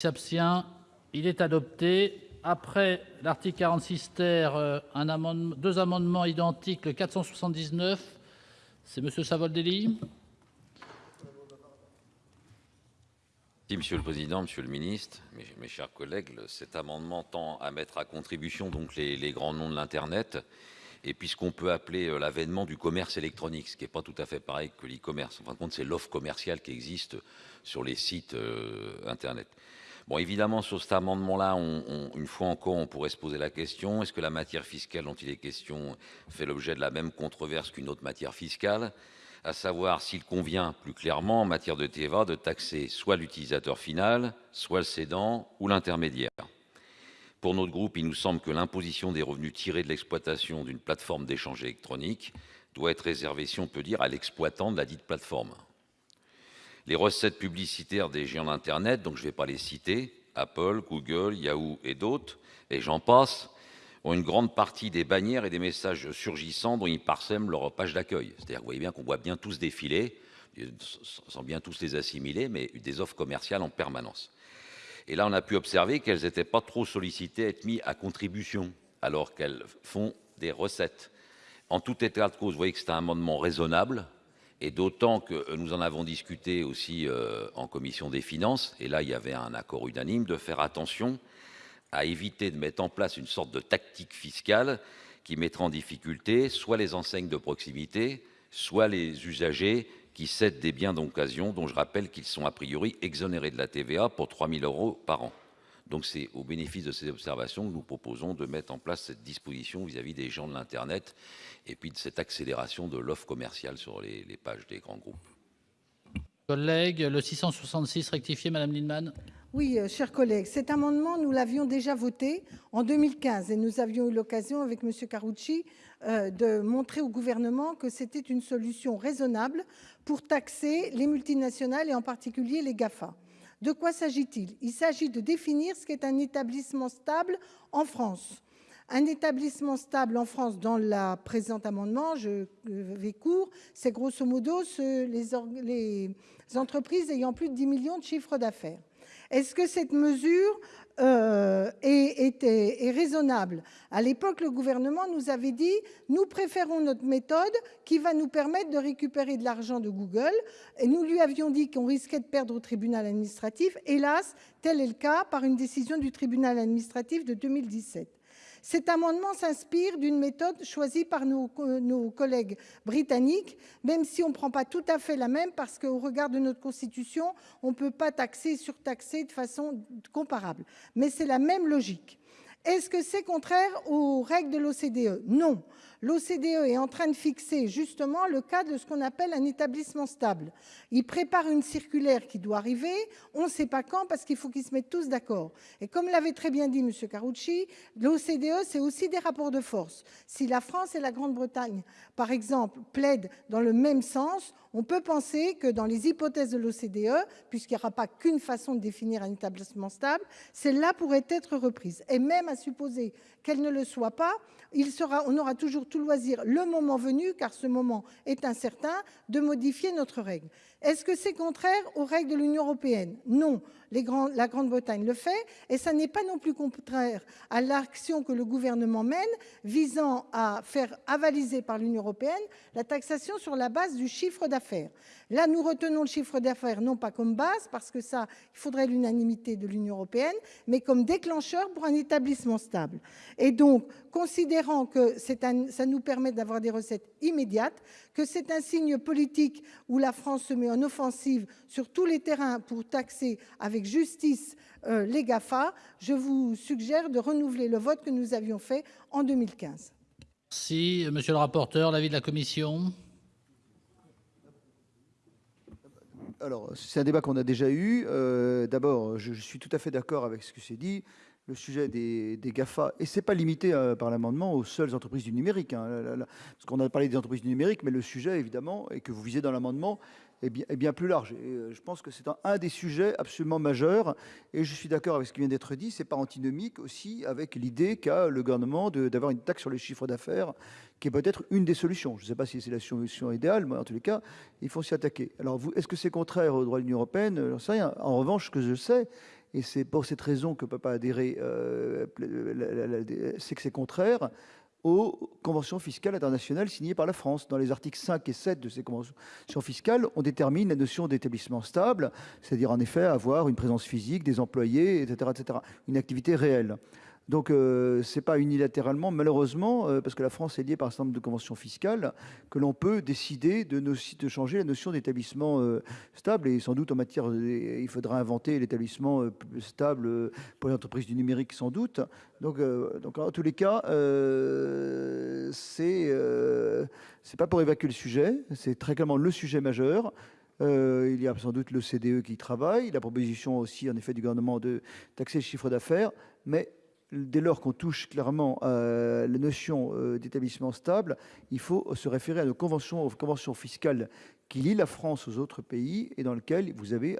s'abstient, il est adopté. Après l'article 46 ter, un amendement, 2 amendements identiques, le 479 c'est monsieur Savoldelli. Monsieur le président, Monsieur le Ministre, mes chers collègues, cet amendement tend à mettre à contribution donc les, grands noms de l'internet et puis ce qu'on peut appeler l'avènement du commerce électronique, ce qui est pas tout à fait pareil que l'e-commerce, en fin de compte, c'est l'offre commerciale qui existe sur les sites internet. Bon, évidemment, sur cet amendement-là, une fois encore, on pourrait se poser la question est-ce que la matière fiscale dont il est question fait l'objet de la même controverse qu'une autre matière fiscale? À savoir s'il convient plus clairement en matière de TVA de taxer soit l'utilisateur final, soit le cédant ou l'intermédiaire. Pour notre groupe, il nous semble que l'imposition des revenus tirés de l'exploitation d'une plateforme d'échange électronique doit être réservée, si on peut dire, à l'exploitant de la dite plateforme. Les recettes publicitaires des géants d'internet, donc je ne vais pas les citer, Apple, Google, Yahoo et d'autres, et j'en passe, ont une grande partie des bannières et des messages surgissants dont ils parsèment leur page d'accueil. C'est-à-dire, vous voyez bien qu'on voit bien tous défiler, sans bien tous les assimiler, mais des offres commerciales en permanence. Et là, on a pu observer qu'elles n'étaient pas trop sollicitées à être mises à contribution, alors qu'elles font des recettes. En tout état de cause, vous voyez que c'est un amendement raisonnable, et d'autant que nous en avons discuté aussi euh, en commission des finances, et là, il y avait un accord unanime de faire attention à éviter de mettre en place une sorte de tactique fiscale qui mettra en difficulté soit les enseignes de proximité, soit les usagers qui cèdent des biens d'occasion, dont je rappelle qu'ils sont a priori exonérés de la TVA pour 3 000 euros par an. Donc c'est au bénéfice de ces observations que nous proposons de mettre en place cette disposition vis-à-vis des gens de l'Internet et puis de cette accélération de l'offre commerciale sur les, les pages des grands groupes. Collègue, le 666 rectifié, Madame Lindemann? Oui, chers collègues, cet amendement, nous l'avions déjà voté en 2015 et nous avions eu l'occasion, avec Monsieur Karoutchi, euh, de montrer au gouvernement que c'était une solution raisonnable pour taxer les multinationales et en particulier les GAFA. De quoi s'agit-il? Il, s'agit de définir ce qu'est un établissement stable en France. Un établissement stable en France, dans le présent amendement, court, c'est grosso modo les, entreprises ayant plus de 10 millions de chiffres d'affaires. Est-ce que cette mesure euh, est, est, raisonnable À l'époque, le gouvernement nous avait dit « nous préférons notre méthode qui va nous permettre de récupérer de l'argent de Google ». Nous lui avions dit qu'on risquait de perdre au tribunal administratif. Hélas, tel est le cas par une décision du tribunal administratif de 2017. Cet amendement s'inspire d'une méthode choisie par nos, collègues britanniques, même si on ne prend pas tout à fait la même, parce qu'au regard de notre Constitution, on ne peut pas taxer et surtaxer de façon comparable. Mais c'est la même logique. Est-ce que c'est contraire aux règles de l'OCDE? Non. L'OCDE est en train de fixer justement le cas de ce qu'on appelle un établissement stable. Il prépare une circulaire qui doit arriver, on ne sait pas quand parce qu'il faut qu'ils se mettent tous d'accord. Et comme l'avait très bien dit M. Carucci, l'OCDE, c'est aussi des rapports de force. Si la France et la Grande-Bretagne, par exemple, plaident dans le même sens, on peut penser que dans les hypothèses de l'OCDE, puisqu'il n'y aura pas qu'une façon de définir un établissement stable, celle-là pourrait être reprise. Et même à supposer qu'elle ne le soit pas, on aura toujours tout loisir, le moment venu, car ce moment est incertain, de modifier notre règle. Est-ce que c'est contraire aux règles de l'Union européenne? Non. La Grande-Bretagne le fait, et ça n'est pas non plus contraire à l'action que le gouvernement mène visant à faire avaliser par l'Union européenne la taxation sur la base du chiffre d'affaires. Là, nous retenons le chiffre d'affaires non pas comme base, parce que ça, il faudrait l'unanimité de l'Union européenne, mais comme déclencheur pour un établissement stable. Et donc, considérant que ça nous permet d'avoir des recettes immédiates, que c'est un signe politique où la France se met en offensive sur tous les terrains pour taxer avec justice euh, les GAFA, je vous suggère de renouveler le vote que nous avions fait en 2015. Si, monsieur le rapporteur, l'avis de la commission? Alors, c'est un débat qu'on a déjà eu. Euh, D'abord, je, suis tout à fait d'accord avec ce que c'est dit. Le sujet des, GAFA, et ce n'est pas limité euh, par l'amendement aux seules entreprises du numérique, hein, parce qu'on a parlé des entreprises du numérique, mais le sujet, évidemment, et que vous visez dans l'amendement, est bien, plus large. Euh, je pense que c'est un, des sujets absolument majeurs, et je suis d'accord avec ce qui vient d'être dit, c'est pas antinomique aussi avec l'idée qu'a le gouvernement d'avoir une taxe sur les chiffres d'affaires qui est peut-être une des solutions. Je ne sais pas si c'est la solution idéale, mais en tous les cas, il faut s'y attaquer. Alors, est-ce que c'est contraire au droit de l'Union européenne? J'en sais rien. En revanche, ce que je sais, et c'est pour cette raison que peut pas adhérer, c'est que c'est contraire aux conventions fiscales internationales signées par la France. Dans les articles 5 et 7 de ces conventions fiscales, on détermine la notion d'établissement stable, c'est-à-dire en effet avoir une présence physique des employés etc une activité réelle, donc c'est pas unilatéralement, malheureusement, parce que la France est liée par exemple de conventions fiscales que l'on peut décider de nos sites changer la notion d'établissement stable. Et sans doute en matière, il faudra inventer l'établissement stable pour l'entreprise du numérique, sans doute, donc, donc en tous les cas, c'est c'est pas pour évacuer le sujet, c'est très clairement le sujet majeur, il y a sans doute le CDE qui travaille la proposition aussi en effet du gouvernement de taxer le chiffre d'affaires, mais dès lors qu'on touche clairement la notion d'établissement stable, il faut se référer à nos conventions fiscales qui lie la France aux autres pays et dans lequel vous avez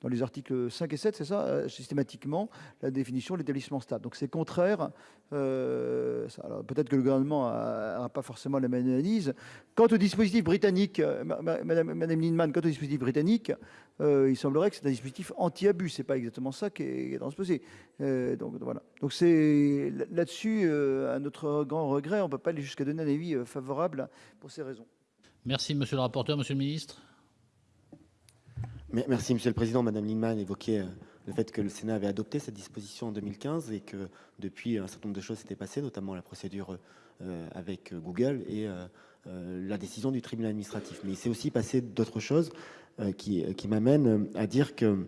dans les articles 5 et 7 c'est ça systématiquement la définition l'établissement stable, donc c'est contraire, peut-être que le gouvernement a pas forcément la même analyse. Quant au dispositif britannique Madame Madame quant au dispositif britannique, il semblerait que c'est un dispositif anti-abus, c'est pas exactement ça qui est dans ce passé, donc voilà, donc c'est là-dessus à notre grand regret, on peut pas aller jusqu'à donner un avis favorable pour ces raisons. Merci, monsieur le rapporteur, monsieur le ministre? Merci Monsieur le Président, Madame Lienemann évoquait le fait que le Sénat avait adopté cette disposition en 2015 et que depuis un certain nombre de choses s'étaient passées, notamment la procédure avec Google et la décision du tribunal administratif, mais il s'est aussi passé d'autres choses qui qui m'amène à dire que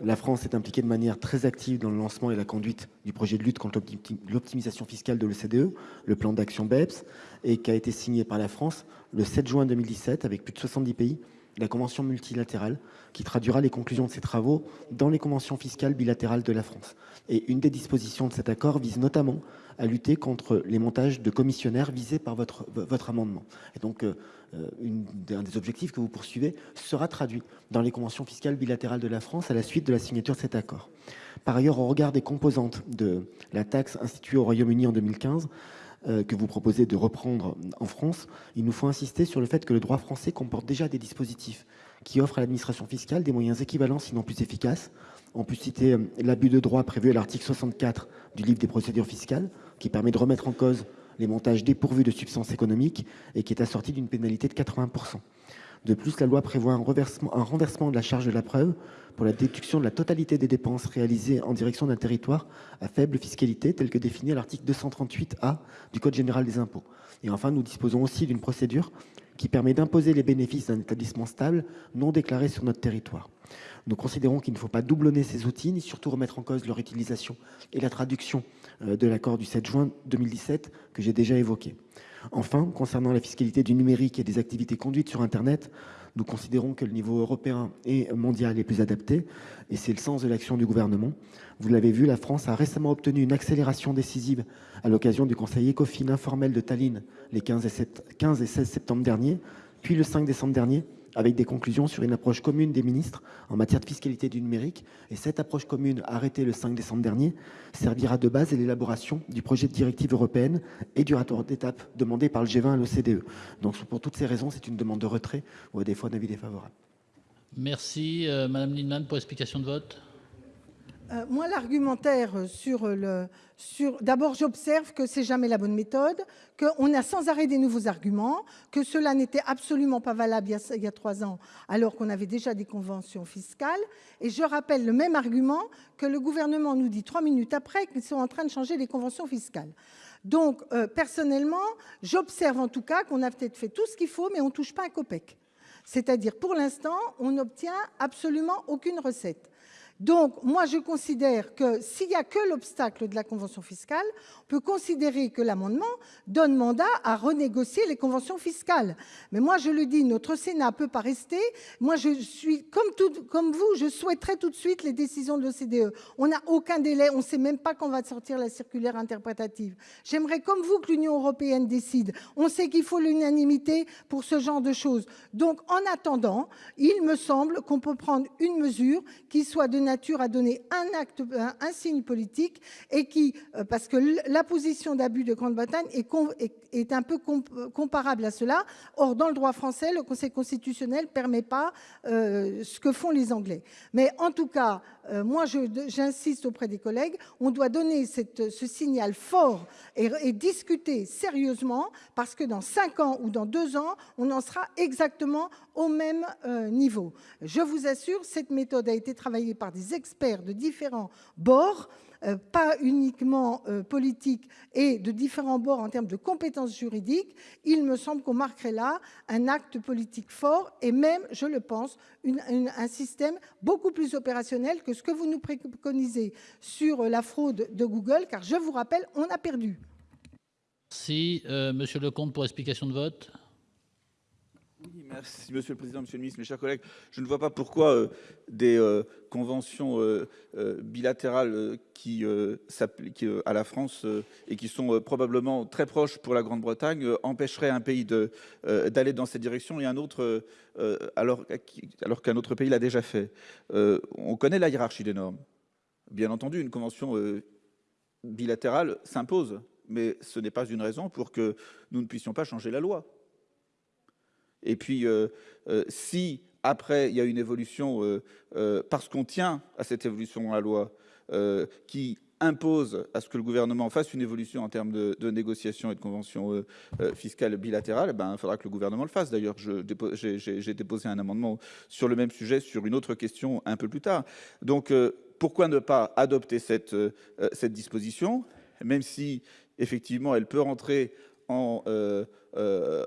la France est impliquée de manière très active dans le lancement et la conduite du projet de lutte contre l'optimisation fiscale de l'OCDE, le plan d'action BEPS et qui a été signé par la France le 7 juin 2017 avec plus de 70 pays, la convention multilatérale qui traduira les conclusions de ces travaux dans les conventions fiscales bilatérales de la France et une des dispositions de cet accord vise notamment à lutter contre les montages de commissionnaires visés par votre amendement et donc une des objectifs que vous poursuivez sera traduit dans les conventions fiscales bilatérales de la France à la suite de la signature de cet accord. Par ailleurs, au regard des composantes de la taxe instituée au Royaume-Uni en 2015 que vous proposez de reprendre en France, il nous faut insister sur le fait que le droit français comporte déjà des dispositifs qui offrent à l'administration fiscale des moyens équivalents sinon plus efficaces, on peut citer l'abus de droit prévu à l'article 64 du livre des procédures fiscales qui permet de remettre en cause les montages dépourvus de substance économique et qui est assorti d'une pénalité de 80 pourcent de plus, la loi prévoit un renversement de la charge de la preuve pour la déduction de la totalité des dépenses réalisées en direction d'un territoire à faible fiscalité telle que définie à l'article 238 A du code général des impôts. Et enfin nous disposons aussi d'une procédure qui permet d'imposer les bénéfices d'un établissement stable non déclarés sur notre territoire, nous considérons qu'il ne faut pas doublonner ces outils ni surtout remettre en cause leur utilisation et la traduction de l'accord du 7 juin 2017 que j'ai déjà évoqué enfin concernant la fiscalité du numérique et des activités conduites sur internet, nous considérons que le niveau européen et mondial est plus adapté et c'est le sens de l'action du gouvernement, vous l'avez vu, la France a récemment obtenu une accélération décisive à l'occasion du Conseil Ecofin informel de Tallinn les 15 et 7 15 et 16 septembre dernier, puis le 5 décembre dernier avec des conclusions sur une approche commune des ministres en matière de fiscalité du numérique et cette approche commune arrêtée le 5 décembre dernier servira de base à l'élaboration du projet de directive européenne et du rapport d'étape demandé par le G20 à l'OCDE. Donc pour toutes ces raisons, c'est une demande de retrait ou à des fois d'avis défavorable. Merci madame Lienemann pour explication de vote. Moi, l'argumentaire sur le d'abord, j'observe que c'est jamais la bonne méthode, qu'on a sans arrêt des nouveaux arguments que cela n'était absolument pas valable il y a 3 ans, alors qu'on avait déjà des conventions fiscales. Et je rappelle le même argument que le gouvernement nous dit 3 minutes après qu'ils sont en train de changer les conventions fiscales, donc personnellement, j'observe en tout cas qu'on a peut-être fait tout ce qu'il faut, mais on touche pas un copec, c'est-à-dire pour l'instant, on n'obtient absolument aucune recette. Donc, moi, je considère que s'il y a que l'obstacle de la convention fiscale, on peut considérer que l'amendement donne mandat à renégocier les conventions fiscales. Mais moi, je le dis, notre Sénat peut pas rester. Moi, je suis comme vous, je souhaiterais tout de suite les décisions de l'OCDE. On n'a aucun délai, on ne sait même pas quand va sortir la circulaire interprétative. J'aimerais, comme vous, que l'Union européenne décide. On sait qu'il faut l'unanimité pour ce genre de choses. Donc, en attendant, il me semble qu'on peut prendre une mesure qui soit de nature à donner un acte, un signe politique et qui, parce que la position d'abus de Grande-Bretagne est, un peu comparable à cela. Or, dans le droit français, le Conseil constitutionnel permet pas ce que font les Anglais. Mais en tout cas, euh, moi je j'insiste auprès des collègues, on doit donner ce signal fort et discuter sérieusement parce que dans 5 ans ou dans 2 ans, on en sera exactement au même niveau, je vous assure, cette méthode a été travaillé par des experts de différents bords, pas uniquement politique et de différents bords en termes de compétences juridiques, il me semble qu'on marquerait là un acte politique fort et même, je le pense, un système beaucoup plus opérationnel que ce que vous nous préconisez sur la fraude de Google car je vous rappelle, on a perdu. Si Monsieur Leconte pour explication de vote. Merci Monsieur le président, Monsieur le Ministre, mes chers collègues, je ne vois pas pourquoi des conventions bilatérales qui s'appliquent à la France et qui sont probablement très proches pour la Grande-Bretagne empêcherait un pays d'aller dans cette direction et un autre alors qu'un autre pays l'a déjà fait, on connaît la hiérarchie des normes, bien entendu, une convention bilatérale s'impose, mais ce n'est pas une raison pour que nous ne puissions pas changer la loi. Et puis, si après il y a une évolution parce qu'on tient à cette évolution la loi qui impose à ce que le gouvernement fasse une évolution en termes de de négociations et de conventions fiscales bilatérales, ben il faudra que le gouvernement le fasse. D'ailleurs j'ai déposé un amendement sur le même sujet sur une autre question, un peu plus tard, donc pourquoi ne pas adopter cette cette disposition, même si effectivement elle peut rentrer en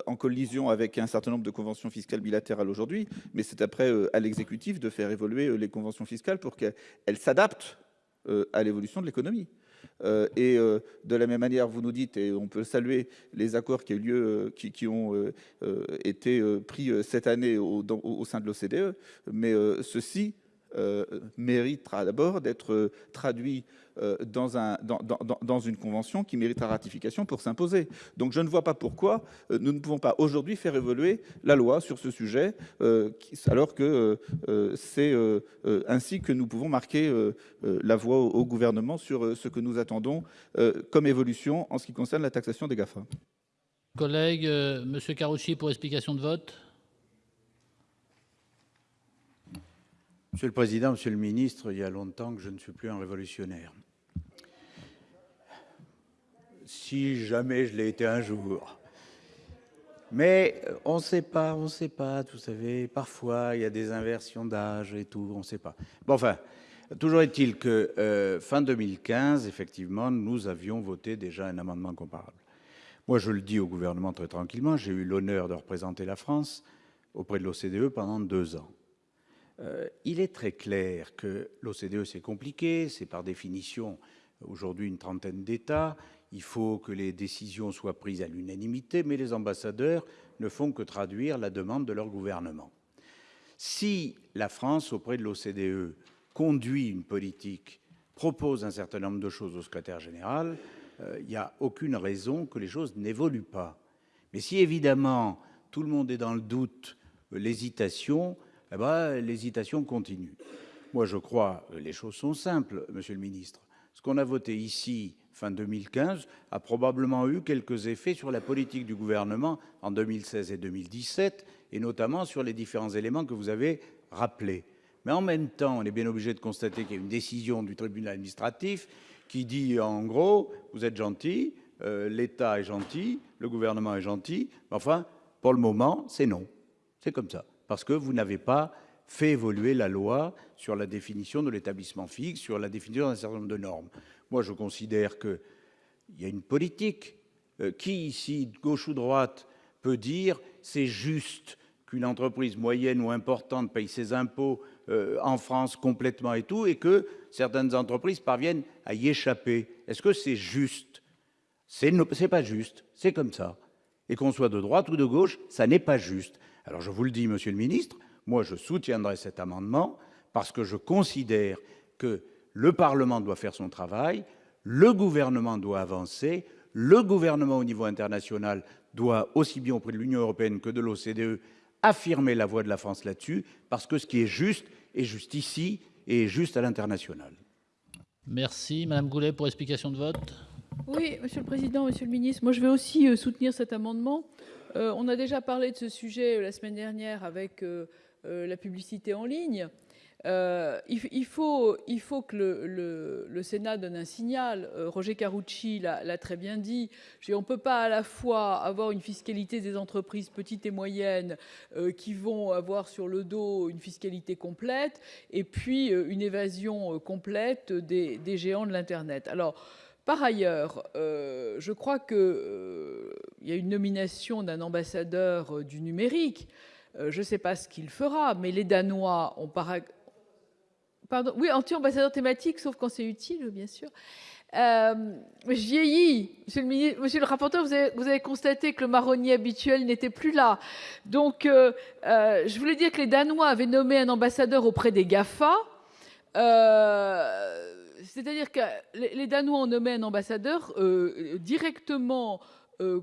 en collision avec un certain nombre de conventions fiscales bilatérales aujourd'hui, mais c'est après à l'exécutif de faire évoluer les conventions fiscales pour qu'elle s'adapte à l'évolution de l'économie. Et de la même manière, vous nous dites et on peut saluer les accords qui eu lieu, qui ont été pris cette année au au sein de l'OCDE, mais ceci méritera d'abord d'être traduit dans, un, dans, une convention qui mérite ratification pour s'imposer. Donc je ne vois pas pourquoi nous ne pouvons pas aujourd'hui faire évoluer la loi sur ce sujet, alors que c'est ainsi que nous pouvons marquer la voie au gouvernement sur ce que nous attendons comme évolution en ce qui concerne la taxation des GAFA. Collègue Monsieur Karoutchi pour explication de vote. Monsieur le président, Monsieur le ministre, il y a longtemps que je ne suis plus un révolutionnaire. Si jamais je l'ai été un jour. Mais on ne sait pas, on ne sait pas, vous savez, parfois il y a des inversions d'âge et tout, on ne sait pas. Bon, enfin, toujours est-il que fin 2015, effectivement, nous avions voté déjà un amendement comparable. Moi, je le dis au gouvernement très tranquillement, j'ai eu l'honneur de représenter la France auprès de l'OCDE pendant deux ans il est très clair que l'OCDE, c'est compliqué, c'est par définition aujourd'hui une trentaine d'États, il faut que les décisions soient prises à l'unanimité, mais les ambassadeurs ne font que traduire la demande de leur gouvernement. Si la France, auprès de l'OCDE, conduit une politique, propose un certain nombre de choses au secrétaire général, il n'y a aucune raison que les choses n'évoluent pas. Mais si évidemment tout le monde est dans le doute, l'hésitation, l'hésitation continue. Moi, je crois, les choses sont simples, monsieur le ministre. Ce qu'on a voté ici, fin 2015, a probablement eu quelques effets sur la politique du gouvernement en 2016 et 2017, et notamment sur les différents éléments que vous avez rappelés. Mais en même temps, on est bien obligé de constater qu'il y a une décision du tribunal administratif qui dit, en gros, vous êtes gentil, l'État est gentil, le gouvernement est gentil, mais enfin, pour le moment, c'est non. C'est comme ça parce que vous n'avez pas fait évoluer la loi sur la définition de l'établissement fixe, sur la définition d'un certain nombre de normes. Moi, je considère qu'il y a une politique qui, ici, gauche ou droite, peut dire c'est juste qu'une entreprise moyenne ou importante paye ses impôts en France complètement et tout, et que certaines entreprises parviennent à y échapper. Est-ce que c'est juste? C'est pas juste, c'est comme ça. Et qu'on soit de droite ou de gauche, ça n'est pas juste. Alors je vous le dis, monsieur le ministre, moi je soutiendrai cet amendement parce que je considère que le Parlement doit faire son travail, le gouvernement doit avancer, le gouvernement au niveau international doit aussi bien auprès de l'Union européenne que de l'OCDE affirmer la voix de la France là-dessus, parce que ce qui est juste est juste ici et juste à l'international. Merci Madame Goulet pour explication de vote. Oui, monsieur le président, Monsieur le Ministre, moi je vais aussi soutenir cet amendement, on a déjà parlé de ce sujet la semaine dernière avec la publicité en ligne, Euh, il, faut, que le, Sénat donne un signal. Euh, Roger Carucci l'a très bien dit. On peut pas à la fois avoir une fiscalité des entreprises petites et moyennes euh, qui vont avoir sur le dos une fiscalité complète et puis euh, une évasion euh, complète des, des géants de l'internet. Alors. Par ailleurs, euh, je crois que euh, y a une nomination d'un ambassadeur euh, du numérique. Je ne sais pas ce qu'il fera, mais les Danois ont par Pardon, oui, anti-ambassadeur thématique, sauf quand c'est utile, bien sûr. Euh, je vieillis, monsieur le, rapporteur, vous avez, constaté que le marronnier habituel n'était plus là. Donc, je voulais dire que les Danois avaient nommé un ambassadeur auprès des GAFA. C'est-à-dire que les, Danois ont nommé un ambassadeur euh, directement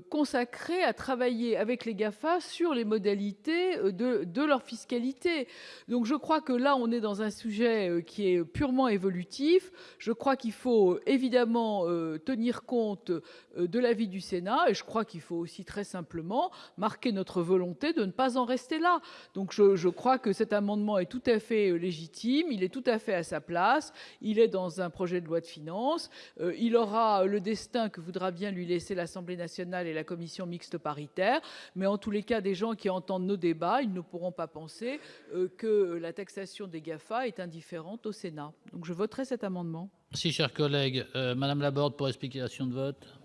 consacré à travailler avec les GAFA sur les modalités euh, de, leur fiscalité. Donc je crois que là, on est dans un sujet euh, qui est purement évolutif. Je crois qu'il faut euh, évidemment euh, tenir compte euh, de l'avis du Sénat et je crois qu'il faut aussi très simplement marquer notre volonté de ne pas en rester là. Donc je, crois que cet amendement est tout à fait euh, légitime, il est tout à fait à sa place, il est dans un projet de loi de finances, euh, il aura le destin que voudra bien lui laisser l'Assemblée nationale et la commission mixte paritaire, mais en tous les cas, des gens qui entendent nos débats, ils ne pourront pas penser euh, que la taxation des GAFA est indifférente au Sénat. Donc je voterai cet amendement. Merci, chers collègues. Euh, Madame Laborde pour explication de vote.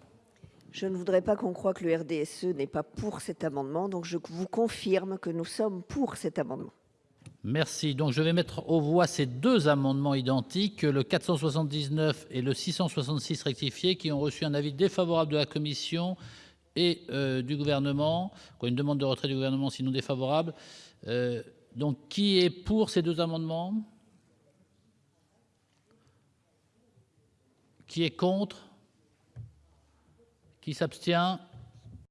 Je ne voudrais pas qu'on croie que le RDSE n'est pas pour cet amendement, donc je vous confirme que nous sommes pour cet amendement. Merci. Donc je vais mettre aux voix ces deux amendements identiques, le 479 et le 666 rectifié, qui ont reçu un avis défavorable de la commission et euh, du gouvernement. Une demande de retrait du gouvernement, sinon défavorable. Euh, donc qui est pour ces deux amendements? Qui est contre? Qui s'abstient?